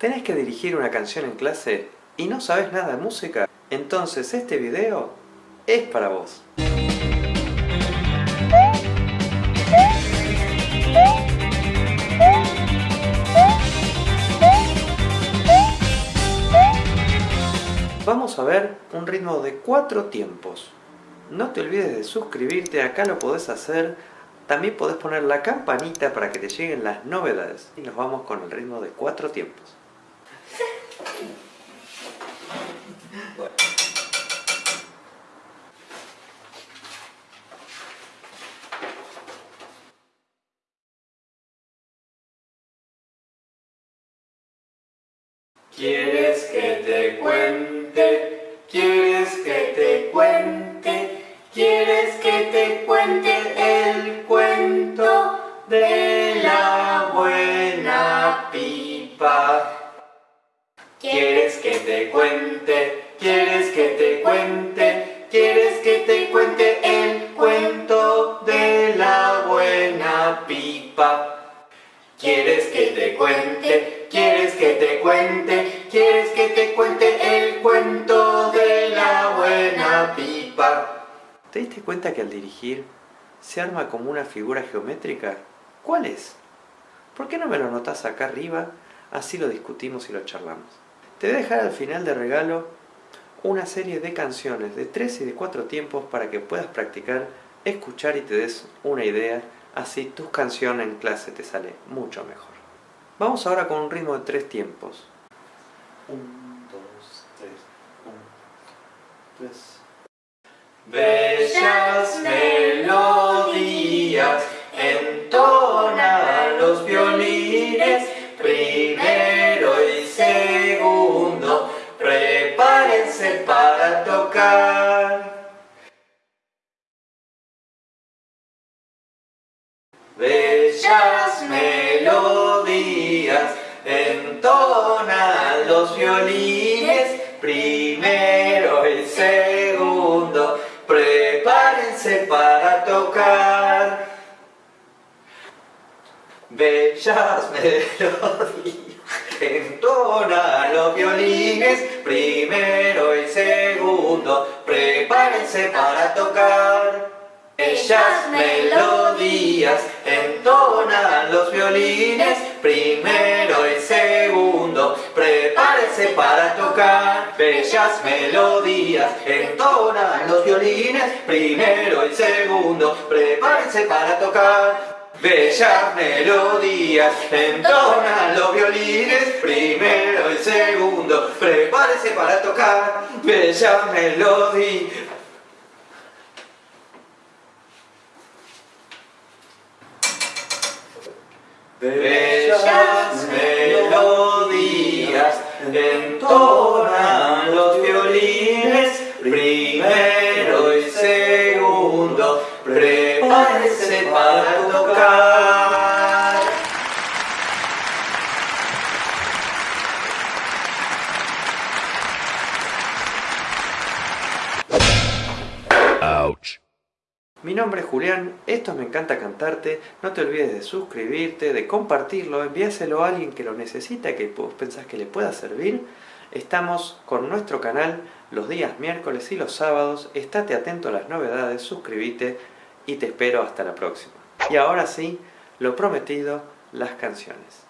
¿Tenés que dirigir una canción en clase y no sabes nada de música? Entonces este video es para vos. Vamos a ver un ritmo de cuatro tiempos. No te olvides de suscribirte, acá lo podés hacer. También podés poner la campanita para que te lleguen las novedades. Y nos vamos con el ritmo de cuatro tiempos. ¿Quieres que te cuente? ¿Quieres que te cuente? ¿Quieres que te cuente el cuento de la buena pipa? ¿Quieres que te cuente? ¿Quieres que te cuente? ¿Quieres que te cuente el cuento de la buena pipa? ¿Quieres que te cuente? ¿Quieres que te cuente? ¿Quieres que te cuente el cuento de la buena pipa? ¿Te diste cuenta que al dirigir se arma como una figura geométrica? ¿Cuál es? ¿Por qué no me lo notas acá arriba? Así lo discutimos y lo charlamos. Te voy a dejar al final de regalo una serie de canciones de tres y de cuatro tiempos para que puedas practicar, escuchar y te des una idea Así tus canciones en clase te sale mucho mejor. Vamos ahora con un ritmo de tres tiempos. Un, dos, tres, un, tres. Bellas melodías entonan los violines, Bellas melodías entonan los violines, primero y segundo, prepárense para tocar. Bellas melodías entonan los violines, primero y segundo, prepárense para tocar. Bellas melodías entonan los violines, primero y segundo, prepárense para tocar. Bellas melodías entonan los violines, primero y segundo, prepárense para tocar. Bellas melodías entonan los violines, primero y segundo, prepárense para tocar. Bellas melodías Bellas melodías entonan los violines, primero y segundo, prepárense para tocar. Mi nombre es Julián, esto Me Encanta Cantarte, no te olvides de suscribirte, de compartirlo, envíaselo a alguien que lo necesita, que vos pensás que le pueda servir. Estamos con nuestro canal los días miércoles y los sábados, estate atento a las novedades, suscríbete y te espero hasta la próxima. Y ahora sí, lo prometido, las canciones.